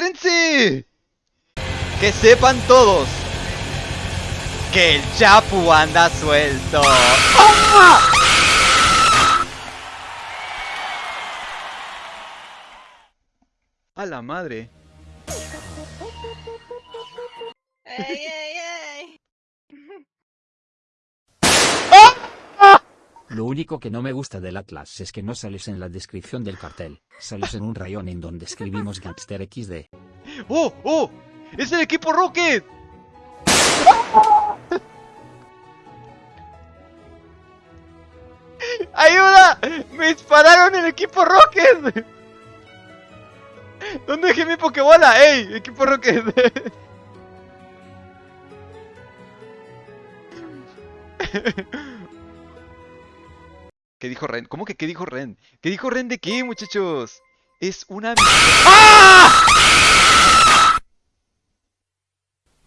espérense. Que sepan todos que el Chapu anda suelto. A la madre. ¡Ey, ey, Lo único que no me gusta del Atlas es que no sales en la descripción del cartel, sales en un rayón en donde escribimos Gangster XD. ¡Oh! ¡Oh! ¡Es el equipo Rocket! ¡Ayuda! ¡Me dispararon el equipo Rocket! ¿Dónde dejé mi Pokébola? ¡Ey! Equipo Rocket. ¿Qué dijo Ren? ¿Cómo que qué dijo Ren? ¿Qué dijo Ren de qué, muchachos? Es una... ¡Ah!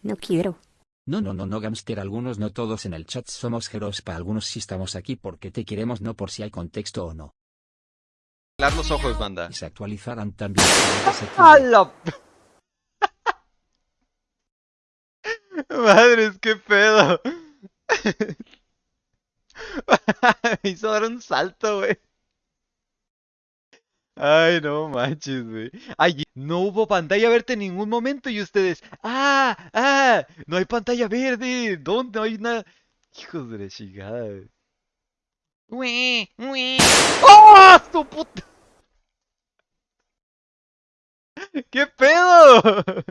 No quiero. No, no, no, no, Gamster, algunos no todos en el chat somos heroes, para algunos sí estamos aquí porque te queremos, no por si hay contexto o no. Cerrar los ojos, banda. Y se actualizarán también. ¡Hala! Madres, qué pedo. Me hizo dar un salto, güey. Ay, no manches, güey. Ay, no hubo pantalla verde en ningún momento y ustedes. ¡Ah! ¡Ah! No hay pantalla verde. ¿Dónde? No hay nada. Hijos de la chingada. güey. ¡Oh! ¡Tu puta! ¿Qué pedo?